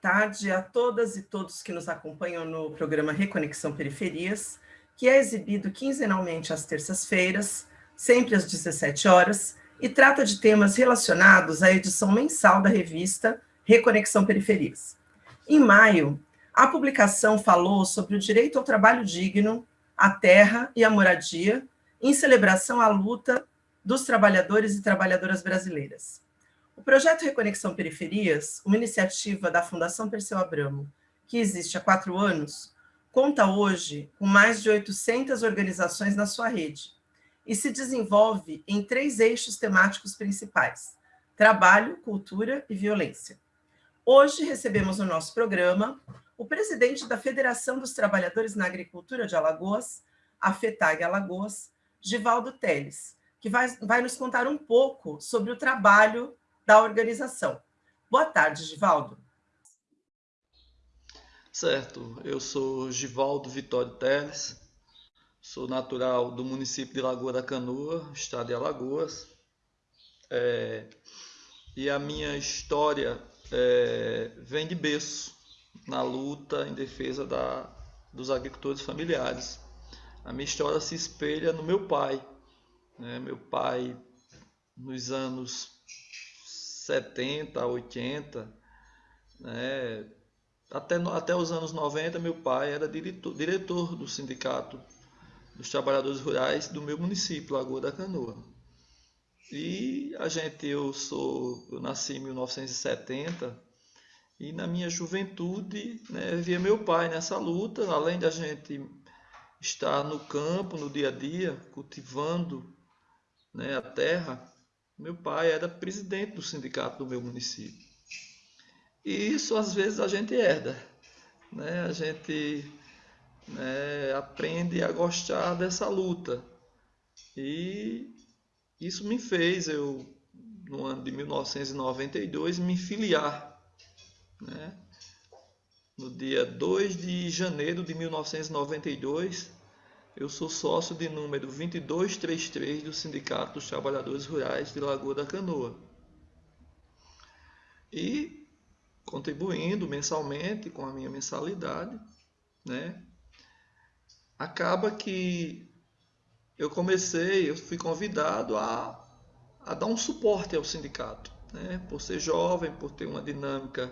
tarde a todas e todos que nos acompanham no programa Reconexão Periferias, que é exibido quinzenalmente às terças-feiras, sempre às 17 horas, e trata de temas relacionados à edição mensal da revista Reconexão Periferias. Em maio, a publicação falou sobre o direito ao trabalho digno, à terra e à moradia, em celebração à luta dos trabalhadores e trabalhadoras brasileiras. O projeto Reconexão Periferias, uma iniciativa da Fundação Perseu Abramo, que existe há quatro anos, conta hoje com mais de 800 organizações na sua rede e se desenvolve em três eixos temáticos principais, trabalho, cultura e violência. Hoje recebemos no nosso programa o presidente da Federação dos Trabalhadores na Agricultura de Alagoas, a FETAG Alagoas, Givaldo Teles, que vai, vai nos contar um pouco sobre o trabalho da organização. Boa tarde, Givaldo. Certo, eu sou Givaldo Vitório Teles, sou natural do município de Lagoa da Canoa, estado de Alagoas, é, e a minha história é, vem de berço na luta em defesa da, dos agricultores familiares. A minha história se espelha no meu pai. Né? Meu pai, nos anos 70, 80, né? até, até os anos 90, meu pai era diretor, diretor do sindicato dos trabalhadores rurais do meu município, Lagoa da Canoa. E a gente, eu sou, eu nasci em 1970 e na minha juventude né, via meu pai nessa luta, além da gente estar no campo, no dia a dia, cultivando né, a terra, meu pai era presidente do sindicato do meu município. E isso às vezes a gente herda, né? a gente né, aprende a gostar dessa luta. E isso me fez, eu, no ano de 1992, me filiar. Né? No dia 2 de janeiro de 1992, eu sou sócio de número 2233 do Sindicato dos Trabalhadores Rurais de Lagoa da Canoa. E contribuindo mensalmente com a minha mensalidade, né? Acaba que eu comecei, eu fui convidado a, a dar um suporte ao sindicato, né? Por ser jovem, por ter uma dinâmica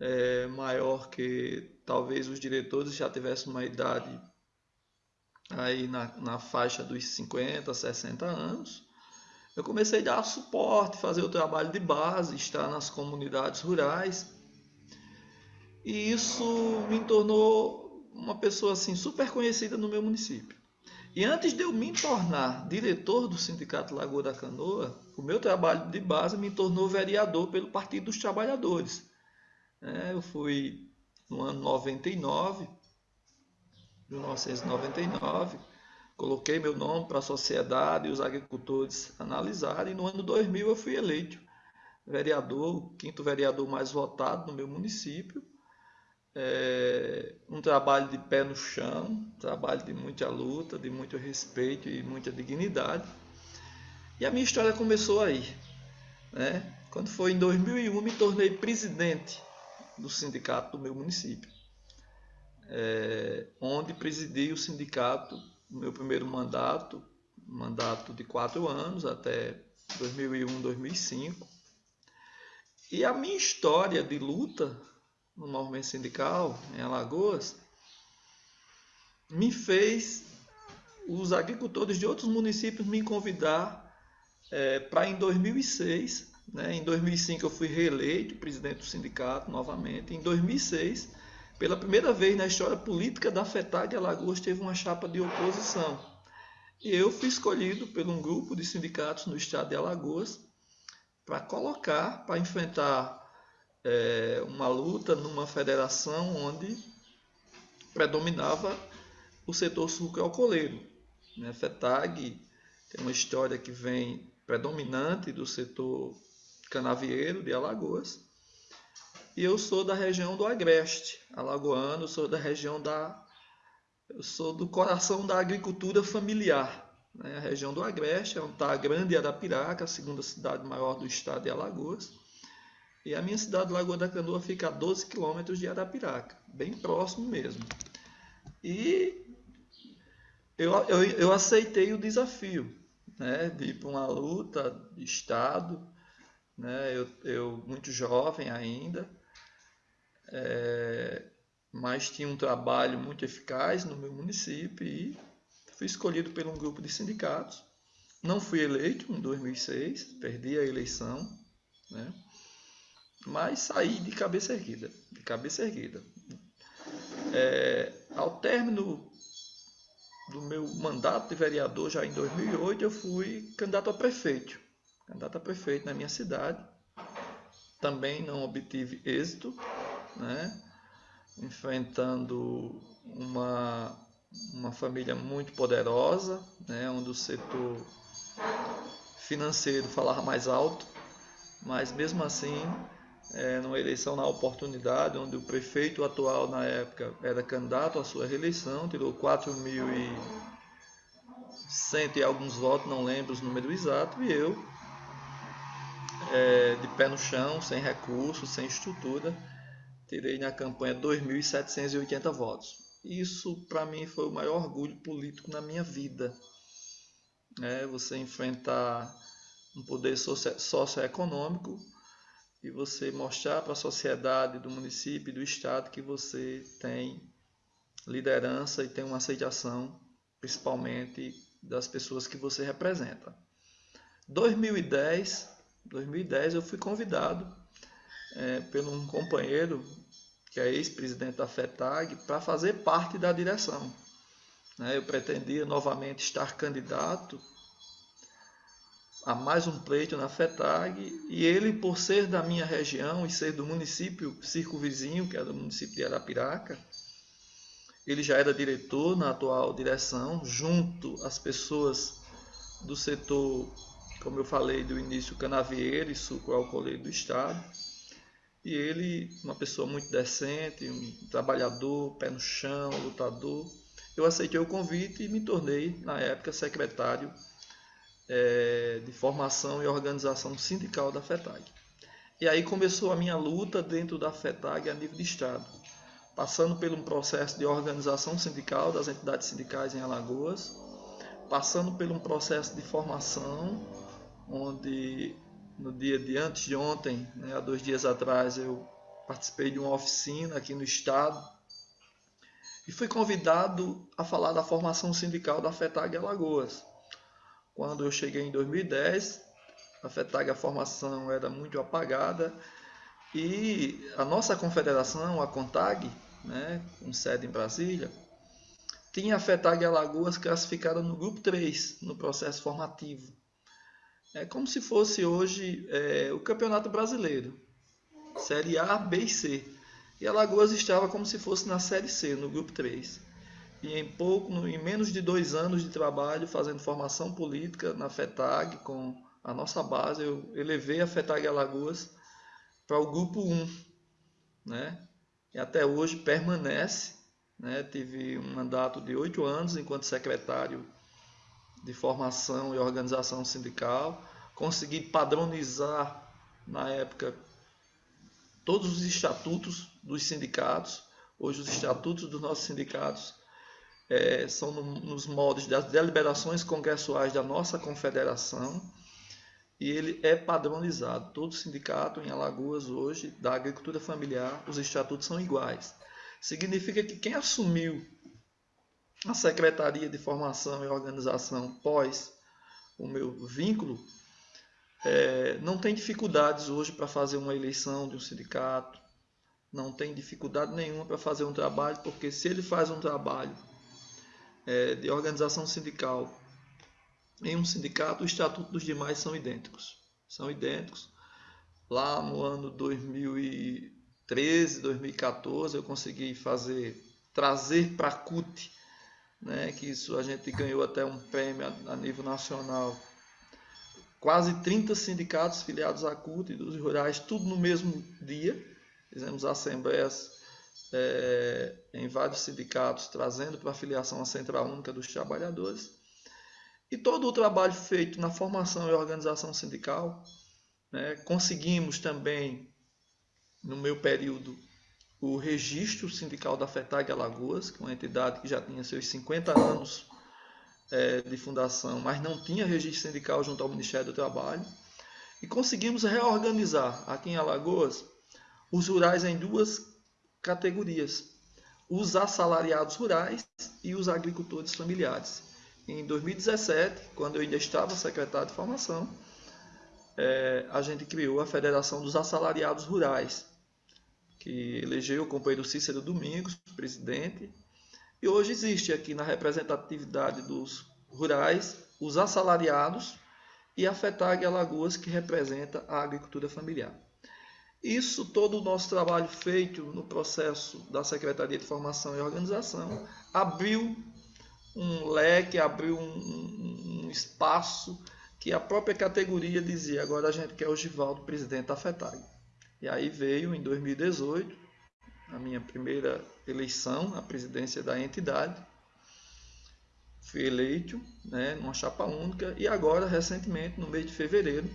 é, maior que talvez os diretores já tivessem uma idade aí na, na faixa dos 50, 60 anos, eu comecei a dar suporte, fazer o trabalho de base, estar nas comunidades rurais. E isso me tornou uma pessoa assim super conhecida no meu município. E antes de eu me tornar diretor do Sindicato Lagoa da Canoa, o meu trabalho de base me tornou vereador pelo Partido dos Trabalhadores. É, eu fui no ano 99, 1999. Coloquei meu nome para a sociedade e os agricultores analisarem. No ano 2000 eu fui eleito vereador, o quinto vereador mais votado no meu município. É um trabalho de pé no chão, trabalho de muita luta, de muito respeito e muita dignidade. E a minha história começou aí. Né? Quando foi em 2001, me tornei presidente do sindicato do meu município é, onde presidi o sindicato no meu primeiro mandato, mandato de quatro anos, até 2001, 2005. E a minha história de luta no movimento sindical em Alagoas me fez os agricultores de outros municípios me convidar é, para em 2006, né, em 2005 eu fui reeleito presidente do sindicato novamente, em 2006 pela primeira vez na história política da FETAG, Alagoas teve uma chapa de oposição. E eu fui escolhido por um grupo de sindicatos no estado de Alagoas para colocar, para enfrentar é, uma luta numa federação onde predominava o setor sucroalcooleiro. Né? FETAG tem uma história que vem predominante do setor canavieiro de Alagoas e eu sou da região do Agreste, alagoano, sou da região da eu sou do coração da agricultura familiar, né? A região do Agreste, é onde está a Grande Arapiraca, a segunda cidade maior do estado de Alagoas. E a minha cidade, Lagoa da Canoa, fica a 12 quilômetros de Arapiraca, bem próximo mesmo. E eu, eu, eu aceitei o desafio né, de ir para uma luta de Estado, né, eu, eu muito jovem ainda, é, mas tinha um trabalho muito eficaz no meu município e fui escolhido por um grupo de sindicatos. Não fui eleito em 2006, perdi a eleição, né? mas saí de cabeça erguida, de cabeça erguida. É, ao término do meu mandato de vereador, já em 2008, eu fui candidato a prefeito, candidato a prefeito na minha cidade. Também não obtive êxito, né? enfrentando uma, uma família muito poderosa, né? onde o setor financeiro falava mais alto, mas mesmo assim é, numa eleição na oportunidade, onde o prefeito atual na época era candidato à sua reeleição, tirou 4.100 e alguns votos, não lembro os números exatos, e eu, é, de pé no chão, sem recursos, sem estrutura, tirei na campanha 2.780 votos. Isso, para mim, foi o maior orgulho político na minha vida. É, você enfrentar um poder socioeconômico e você mostrar para a sociedade do município e do estado que você tem liderança e tem uma aceitação, principalmente das pessoas que você representa. 2010, 2010 eu fui convidado é, por um companheiro que é ex-presidente da FETAG para fazer parte da direção. Né? Eu pretendia novamente estar candidato a mais um pleito na FETAG e ele, por ser da minha região e ser do município circunvizinho, que é do município de Arapiraca, ele já era diretor na atual direção, junto às pessoas do setor, como eu falei do início, canavieiro e suco alcooleiro do Estado. E ele, uma pessoa muito decente, um trabalhador, pé no chão, lutador. Eu aceitei o convite e me tornei, na época, secretário é, de formação e organização sindical da FETAG. E aí começou a minha luta dentro da FETAG a nível de Estado, passando por um processo de organização sindical das entidades sindicais em Alagoas, passando por um processo de formação, onde no dia de antes de ontem, né, há dois dias atrás, eu participei de uma oficina aqui no Estado e fui convidado a falar da formação sindical da FETAG Alagoas. Quando eu cheguei em 2010, a FETAG, a formação era muito apagada e a nossa confederação, a CONTAG, né, com sede em Brasília, tinha a FETAG Alagoas classificada no grupo 3, no processo formativo. É como se fosse hoje é, o Campeonato Brasileiro, Série A, B e C. E Alagoas estava como se fosse na Série C, no grupo 3 e em pouco, em menos de dois anos de trabalho fazendo formação política na FETAG com a nossa base, eu elevei a FETAG Alagoas para o grupo 1, né? E até hoje permanece, né? Tive um mandato de oito anos enquanto secretário de formação e organização sindical, consegui padronizar na época todos os estatutos dos sindicatos. Hoje os estatutos dos nossos sindicatos é, são no, nos moldes das deliberações congressuais da nossa confederação e ele é padronizado. Todo sindicato em Alagoas hoje da agricultura familiar, os estatutos são iguais. Significa que quem assumiu a Secretaria de Formação e Organização pós o meu vínculo é, não tem dificuldades hoje para fazer uma eleição de um sindicato, não tem dificuldade nenhuma para fazer um trabalho, porque se ele faz um trabalho é, de organização sindical em um sindicato, o estatuto dos demais são idênticos. São idênticos. Lá no ano 2013, 2014, eu consegui fazer, trazer para a CUT, né, que isso a gente ganhou até um prêmio a, a nível nacional. Quase 30 sindicatos filiados à CUT e dos rurais, tudo no mesmo dia. Fizemos assembleias é, em vários sindicatos, trazendo para a filiação a Central Única dos Trabalhadores. E todo o trabalho feito na formação e organização sindical, né, conseguimos também no meu período, o registro sindical da FETAG Alagoas, que é uma entidade que já tinha seus 50 anos é, de fundação, mas não tinha registro sindical junto ao Ministério do Trabalho. E conseguimos reorganizar aqui em Alagoas os rurais em duas categorias: os assalariados rurais e os agricultores familiares. Em 2017, quando eu ainda estava secretário de formação, é, a gente criou a Federação dos Assalariados Rurais, que elegeu o companheiro Cícero Domingos, presidente, e hoje existe aqui na representatividade dos rurais os assalariados e a FETAG Alagoas, que representa a agricultura familiar. Isso, todo o nosso trabalho feito no processo da Secretaria de Formação e Organização, abriu um leque, abriu um, um espaço que a própria categoria dizia, agora a gente quer o Givaldo, presidente da FETAG. E aí veio, em 2018, a minha primeira eleição à presidência da entidade, fui eleito, né, numa chapa única, e agora, recentemente, no mês de fevereiro,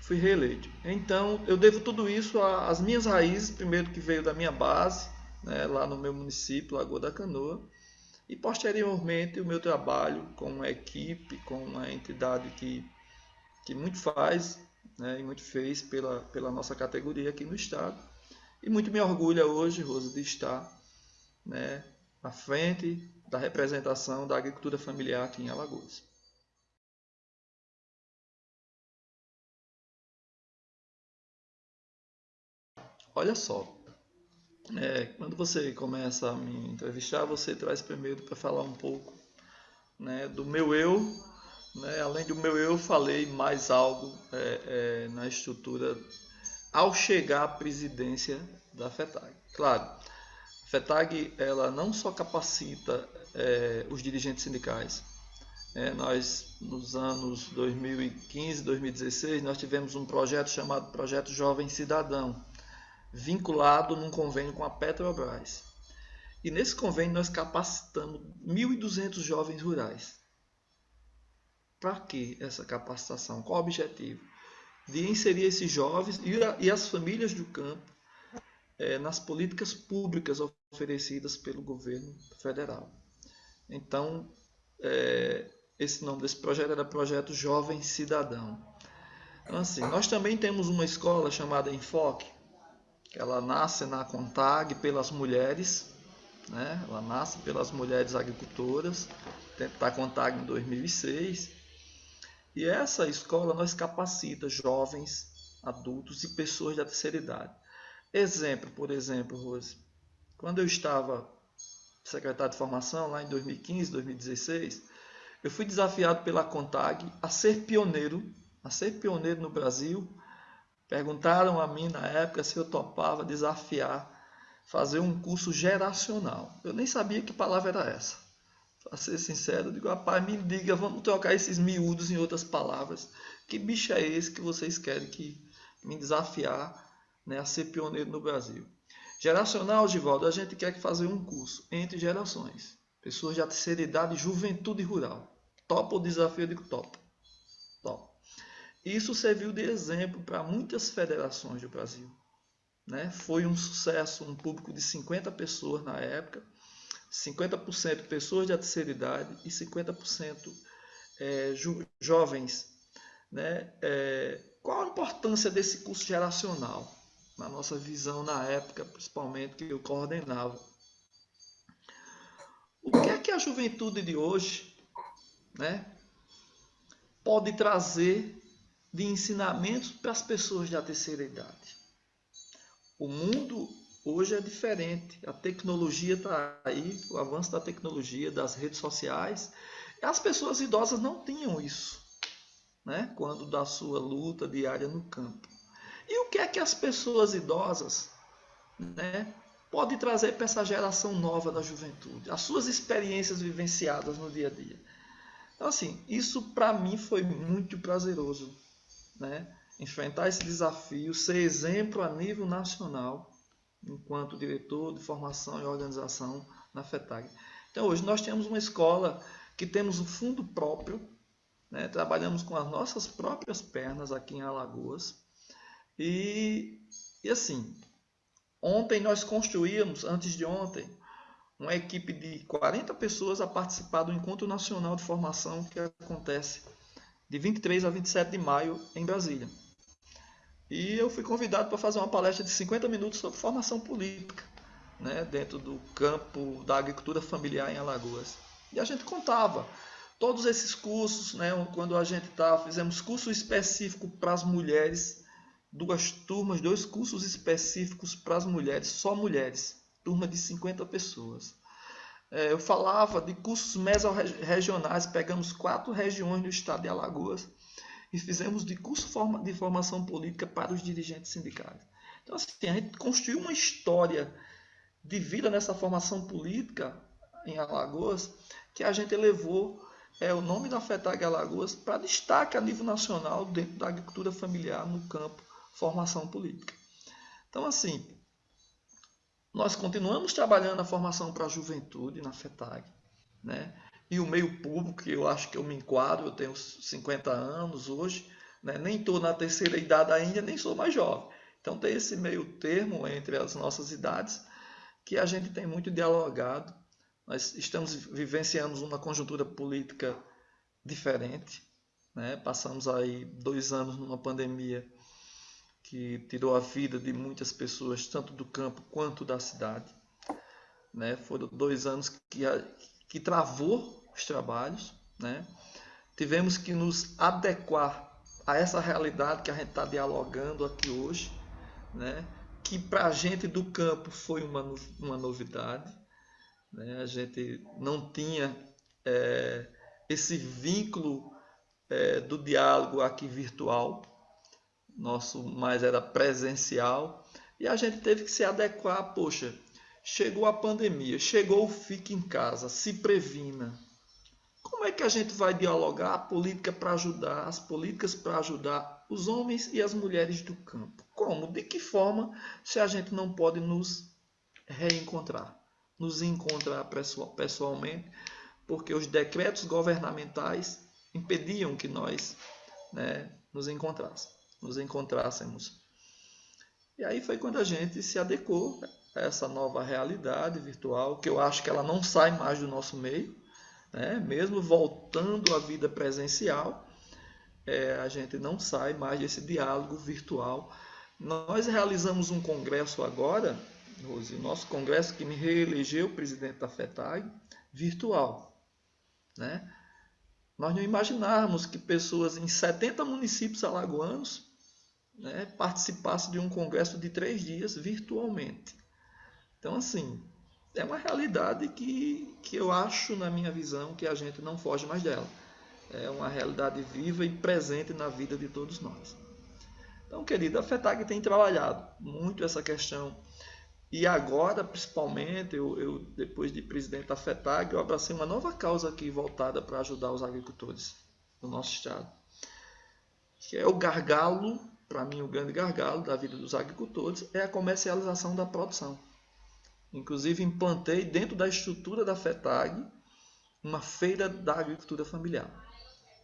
fui reeleito. Então, eu devo tudo isso às minhas raízes, primeiro que veio da minha base, né, lá no meu município, Lagoa da Canoa, e posteriormente o meu trabalho com uma equipe, com uma entidade que, que muito faz né, e muito fez pela, pela nossa categoria aqui no estado. E muito me orgulha hoje, Rosa, de estar né, à frente da representação da agricultura familiar aqui em Alagoas. Olha só, é, quando você começa a me entrevistar, você traz primeiro para falar um pouco né, do meu eu. Né, além do meu eu, falei mais algo é, é, na estrutura ao chegar à presidência da FETAG. Claro, a FETAG ela não só capacita é, os dirigentes sindicais. É, nós, nos anos 2015, 2016, nós tivemos um projeto chamado Projeto Jovem Cidadão, vinculado num convênio com a Petrobras. E nesse convênio nós capacitamos 1.200 jovens rurais. Para que essa capacitação? Qual o objetivo? De inserir esses jovens e as famílias do campo é, nas políticas públicas oferecidas pelo governo federal. Então, é, esse nome desse projeto era Projeto Jovem Cidadão. Então, assim, nós também temos uma escola chamada Enfoque, ela nasce na CONTAG pelas mulheres, né? ela nasce pelas mulheres agricultoras, da CONTAG em 2006. E essa escola nós capacita jovens, adultos e pessoas da terceira idade. Exemplo, por exemplo, Rose, quando eu estava secretário de formação lá em 2015, 2016, eu fui desafiado pela CONTAG a ser pioneiro, a ser pioneiro no Brasil Perguntaram a mim na época se eu topava desafiar, fazer um curso geracional. Eu nem sabia que palavra era essa. Para ser sincero, eu digo, rapaz, me diga, vamos trocar esses miúdos em outras palavras. Que bicho é esse que vocês querem que me desafiar né, a ser pioneiro no Brasil? Geracional, Givaldo, a gente quer fazer um curso entre gerações. Pessoas de terceira idade, juventude rural. Topa o desafio? Eu digo, topa. Topa. Isso serviu de exemplo para muitas federações do Brasil. Né? Foi um sucesso, um público de 50 pessoas na época, 50% pessoas de terceira idade e 50% é, jo jovens. Né? É, qual a importância desse curso geracional? Na nossa visão na época, principalmente, que eu coordenava. O que é que a juventude de hoje né, pode trazer de ensinamentos para as pessoas da terceira idade. O mundo hoje é diferente. A tecnologia está aí, o avanço da tecnologia, das redes sociais. As pessoas idosas não tinham isso, né? quando da sua luta diária no campo. E o que é que as pessoas idosas né, podem trazer para essa geração nova da juventude? As suas experiências vivenciadas no dia a dia. Então, assim, isso para mim foi muito prazeroso né, enfrentar esse desafio, ser exemplo a nível nacional, enquanto diretor de formação e organização na FETAG. Então, hoje nós temos uma escola que temos um fundo próprio, né, trabalhamos com as nossas próprias pernas aqui em Alagoas, e, e assim, Ontem nós construímos, antes de ontem, uma equipe de 40 pessoas a participar do Encontro Nacional de Formação que acontece de 23 a 27 de maio em Brasília. E eu fui convidado para fazer uma palestra de 50 minutos sobre formação política, né, dentro do campo da agricultura familiar em Alagoas. E a gente contava todos esses cursos, né, quando a gente tá, fizemos curso específico para as mulheres, duas turmas, dois cursos específicos para as mulheres, só mulheres, turma de 50 pessoas. É, eu falava de cursos mesorregionais, pegamos quatro regiões do estado de Alagoas e fizemos de curso de formação política para os dirigentes sindicais. Então, assim, a gente construiu uma história de vida nessa formação política em Alagoas que a gente elevou é, o nome da FETAG Alagoas para destaque a nível nacional dentro da agricultura familiar no campo formação política. Então, assim, nós continuamos trabalhando a formação para a juventude na FETAG, né? E o meio público, que eu acho que eu me enquadro, eu tenho 50 anos hoje, né? nem estou na terceira idade ainda, nem sou mais jovem. Então tem esse meio termo entre as nossas idades que a gente tem muito dialogado. Nós estamos vivenciando uma conjuntura política diferente. Né? Passamos aí dois anos numa pandemia que tirou a vida de muitas pessoas, tanto do campo quanto da cidade. Né? Foram dois anos que, que travou os trabalhos, né? tivemos que nos adequar a essa realidade que a gente está dialogando aqui hoje, né? que para a gente do campo foi uma, uma novidade. Né? A gente não tinha é, esse vínculo é, do diálogo aqui virtual, nosso mais era presencial, e a gente teve que se adequar. Poxa, chegou a pandemia, chegou o fique em casa, se previna. Como é que a gente vai dialogar a política para ajudar, as políticas para ajudar os homens e as mulheres do campo? Como? De que forma se a gente não pode nos reencontrar, nos encontrar pessoalmente, porque os decretos governamentais impediam que nós né, nos encontrássemos, nos encontrássemos. E aí foi quando a gente se adequou a essa nova realidade virtual, que eu acho que ela não sai mais do nosso meio, né? mesmo voltando à vida presencial, é, a gente não sai mais desse diálogo virtual. Nós realizamos um congresso agora, Rose, o nosso congresso que me reelegeu presidente da FETAG, virtual. Né? Nós não imaginávamos que pessoas em 70 municípios alagoanos né, participassem de um congresso de três dias virtualmente. Então, assim, é uma realidade que, que eu acho, na minha visão, que a gente não foge mais dela. É uma realidade viva e presente na vida de todos nós. Então, querido, a FETAG tem trabalhado muito essa questão. E agora, principalmente, eu, eu, depois de presidente da FETAG, eu abracei uma nova causa aqui voltada para ajudar os agricultores do nosso estado. Que é o gargalo, para mim o grande gargalo da vida dos agricultores, é a comercialização da produção. Inclusive, implantei dentro da estrutura da FETAG uma feira da agricultura familiar.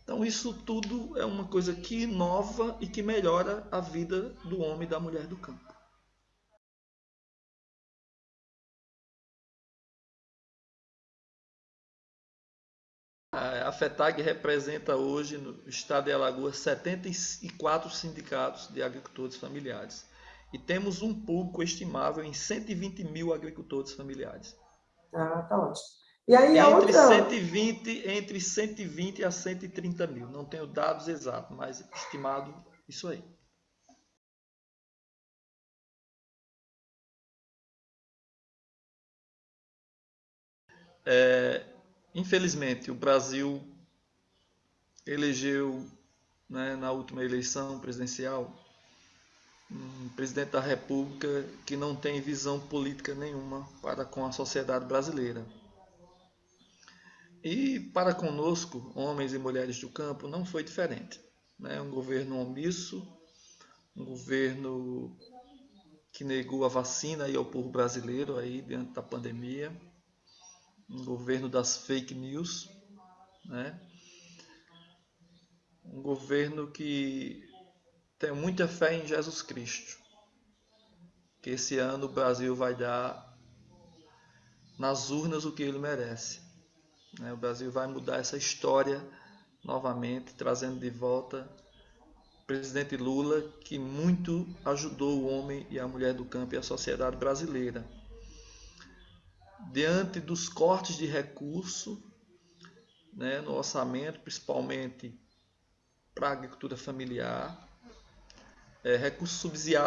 Então, isso tudo é uma coisa que inova e que melhora a vida do homem e da mulher do campo. A FETAG representa hoje no estado de Alagoas 74 sindicatos de agricultores familiares e temos um público estimável em 120 mil agricultores familiares. Ah, tá ótimo. E aí entre, outra... 120, entre 120 a 130 mil. Não tenho dados exatos, mas estimado isso aí. É, infelizmente, o Brasil elegeu né, na última eleição presidencial um presidente da República que não tem visão política nenhuma para com a sociedade brasileira. E para conosco, homens e mulheres do campo, não foi diferente. Né? Um governo omisso, um governo que negou a vacina aí ao povo brasileiro aí diante da pandemia, um governo das fake news, né? um governo que tenho muita fé em Jesus Cristo, que esse ano o Brasil vai dar nas urnas o que ele merece. Né? O Brasil vai mudar essa história novamente, trazendo de volta o presidente Lula, que muito ajudou o homem e a mulher do campo e a sociedade brasileira. Diante dos cortes de recurso né, no orçamento, principalmente para a agricultura familiar, é, recursos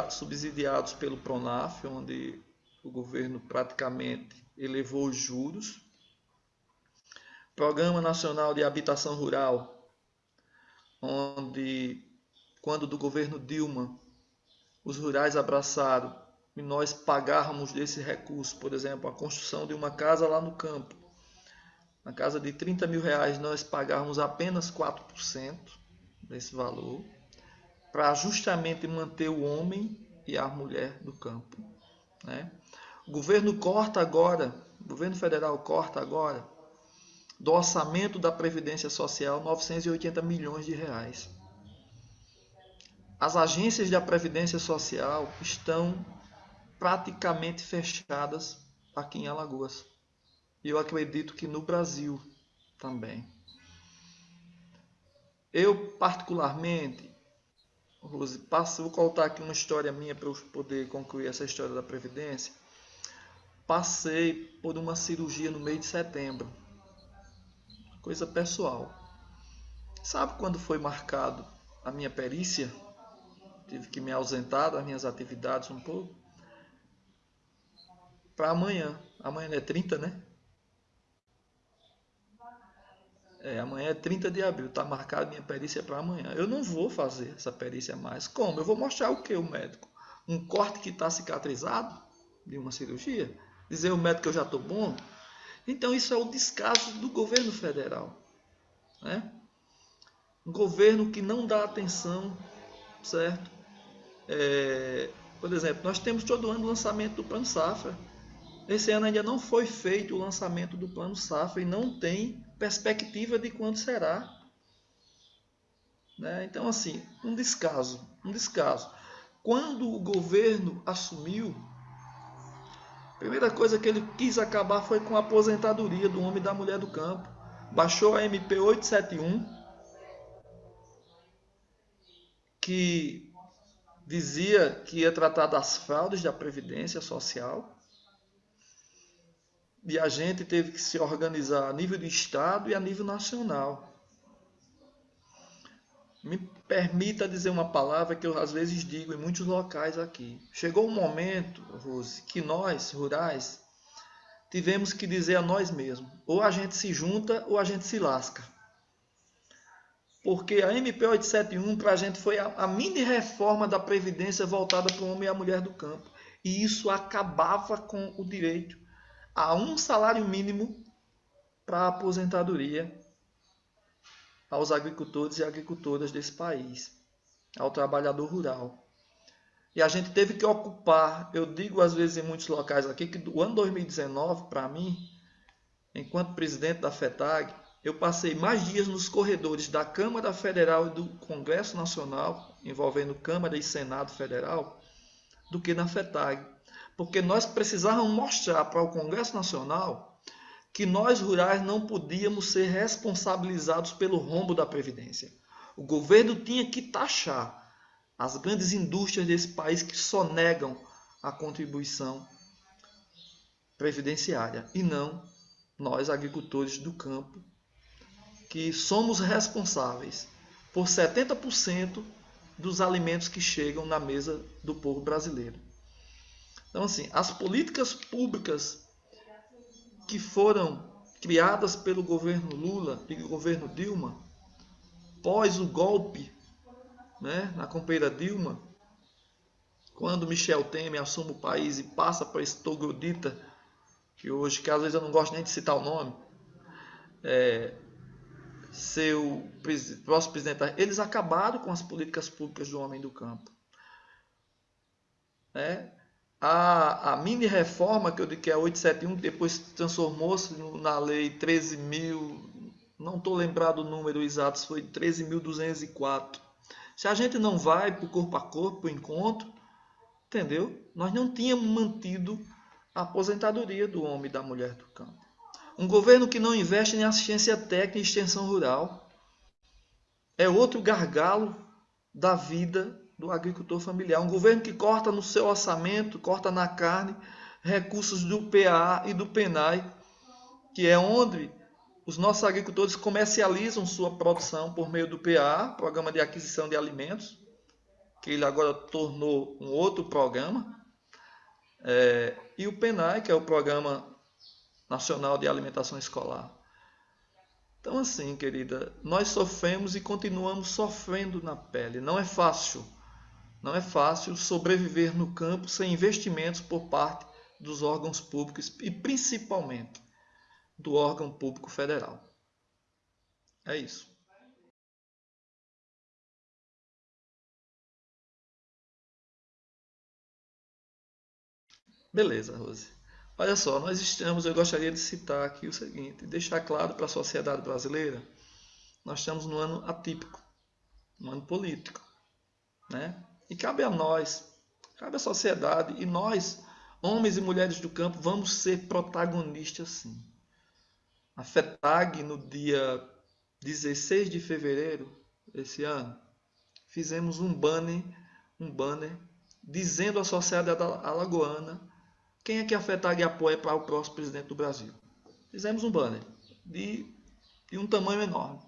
subsidiados pelo PRONAF, onde o governo praticamente elevou os juros. Programa Nacional de Habitação Rural, onde, quando do governo Dilma, os rurais abraçaram e nós pagáramos desse recurso, por exemplo, a construção de uma casa lá no campo. Na casa de 30 mil reais, nós pagávamos apenas 4% desse valor, para justamente manter o homem e a mulher no campo. Né? O governo corta agora, o governo federal corta agora, do orçamento da Previdência Social, 980 milhões de reais. As agências da Previdência Social estão praticamente fechadas aqui em Alagoas. E eu acredito que no Brasil também. Eu, particularmente, Rose, vou contar aqui uma história minha para eu poder concluir essa história da Previdência passei por uma cirurgia no mês de setembro. Coisa pessoal. Sabe quando foi marcado a minha perícia? Tive que me ausentar das minhas atividades um pouco. Para amanhã. Amanhã é 30, né? É, amanhã é 30 de abril, está marcada minha perícia para amanhã. Eu não vou fazer essa perícia mais. Como? Eu vou mostrar o que, o médico? Um corte que está cicatrizado de uma cirurgia? dizer ao médico que eu já estou bom. Então isso é o descaso do governo federal. Né? Um governo que não dá atenção, certo? É, por exemplo, nós temos todo ano o lançamento do Plano Safra. Esse ano ainda não foi feito o lançamento do Plano Safra e não tem perspectiva de quando será. Né? Então, assim, um descaso, um descaso. Quando o governo assumiu, a primeira coisa que ele quis acabar foi com a aposentadoria do homem e da mulher do campo. Baixou a MP 871, que dizia que ia tratar das fraudes da Previdência Social. E a gente teve que se organizar a nível de Estado e a nível nacional. Me permita dizer uma palavra que eu às vezes digo em muitos locais aqui. Chegou um momento, Rose, que nós, rurais, tivemos que dizer a nós mesmos: ou a gente se junta ou a gente se lasca. Porque a MP 871 para a gente foi a, a mini reforma da Previdência voltada para o homem e a mulher do campo. E isso acabava com o direito a um salário mínimo para a aposentadoria aos agricultores e agricultoras desse país, ao trabalhador rural. E a gente teve que ocupar, eu digo às vezes em muitos locais aqui, que o ano 2019, para mim, enquanto presidente da FETAG, eu passei mais dias nos corredores da Câmara Federal e do Congresso Nacional, envolvendo Câmara e Senado Federal, do que na FETAG. Porque nós precisávamos mostrar para o Congresso Nacional que nós rurais não podíamos ser responsabilizados pelo rombo da Previdência. O governo tinha que taxar as grandes indústrias desse país que só negam a contribuição previdenciária e não nós, agricultores do campo, que somos responsáveis por 70% dos alimentos que chegam na mesa do povo brasileiro. Então, assim, as políticas públicas que foram criadas pelo governo Lula e governo Dilma, pós o golpe né, na companheira Dilma, quando Michel Temer assume o país e passa para esse Togodita, que hoje, que às vezes eu não gosto nem de citar o nome, é, seu próximo presidente, eles acabaram com as políticas públicas do homem do campo. É, a, a mini reforma que eu digo que é 871, que depois transformou-se na lei 13 mil, não estou lembrado o número exato, foi 13.204. Se a gente não vai para o corpo a corpo, para o encontro, Entendeu? Nós não tínhamos mantido a aposentadoria do homem e da mulher do campo. Um governo que não investe em assistência técnica e extensão rural é outro gargalo da vida do agricultor familiar. Um governo que corta no seu orçamento, corta na carne, recursos do PA e do PENAI, que é onde os nossos agricultores comercializam sua produção por meio do PA, Programa de Aquisição de Alimentos, que ele agora tornou um outro programa, é, e o PENAI, que é o Programa Nacional de Alimentação Escolar. Então, assim, querida, nós sofremos e continuamos sofrendo na pele. Não é fácil. Não é fácil sobreviver no campo sem investimentos por parte dos órgãos públicos e principalmente do órgão público federal. É isso. Beleza, Rose. Olha só, nós estamos, eu gostaria de citar aqui o seguinte, deixar claro para a sociedade brasileira, nós estamos num ano atípico, um ano político, né? E cabe a nós, cabe à sociedade e nós, homens e mulheres do campo, vamos ser protagonistas sim. A FETAG, no dia 16 de fevereiro desse ano, fizemos um banner, um banner dizendo à sociedade alagoana quem é que a FETAG apoia para o próximo presidente do Brasil. Fizemos um banner de, de um tamanho enorme.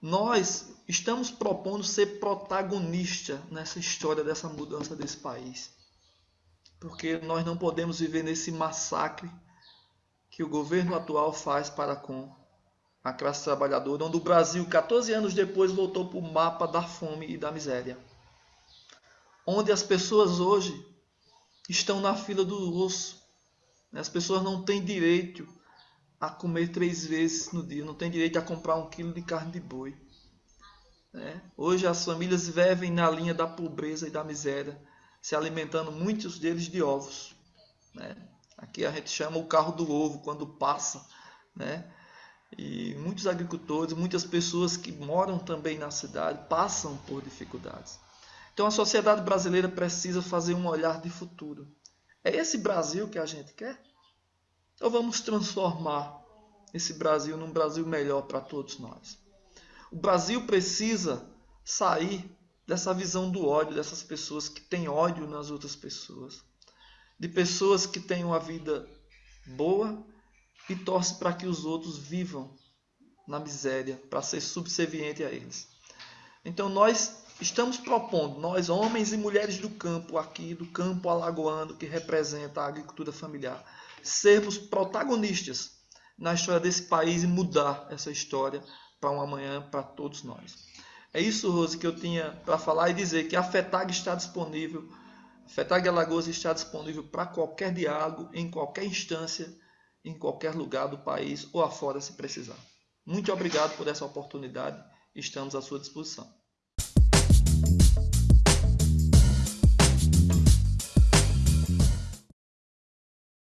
Nós estamos propondo ser protagonista nessa história dessa mudança desse país. Porque nós não podemos viver nesse massacre que o governo atual faz para com a classe trabalhadora, onde o Brasil, 14 anos depois, voltou para o mapa da fome e da miséria. Onde as pessoas hoje estão na fila do osso. As pessoas não têm direito a comer três vezes no dia, não têm direito a comprar um quilo de carne de boi. Hoje as famílias vivem na linha da pobreza e da miséria, se alimentando muitos deles de ovos. Né? Aqui a gente chama o carro do ovo quando passa, né? E muitos agricultores, muitas pessoas que moram também na cidade passam por dificuldades. Então a sociedade brasileira precisa fazer um olhar de futuro. É esse Brasil que a gente quer? Ou vamos transformar esse Brasil num Brasil melhor para todos nós? O Brasil precisa sair dessa visão do ódio, dessas pessoas que têm ódio nas outras pessoas de pessoas que têm uma vida boa e torce para que os outros vivam na miséria, para ser subserviente a eles. Então nós estamos propondo, nós homens e mulheres do campo aqui, do campo alagoano que representa a agricultura familiar, sermos protagonistas na história desse país e mudar essa história para um amanhã para todos nós. É isso, Rose, que eu tinha para falar e dizer que a FETAG está disponível a FETAG Alagoas está disponível para qualquer diálogo, em qualquer instância, em qualquer lugar do país ou afora se precisar. Muito obrigado por essa oportunidade. Estamos à sua disposição.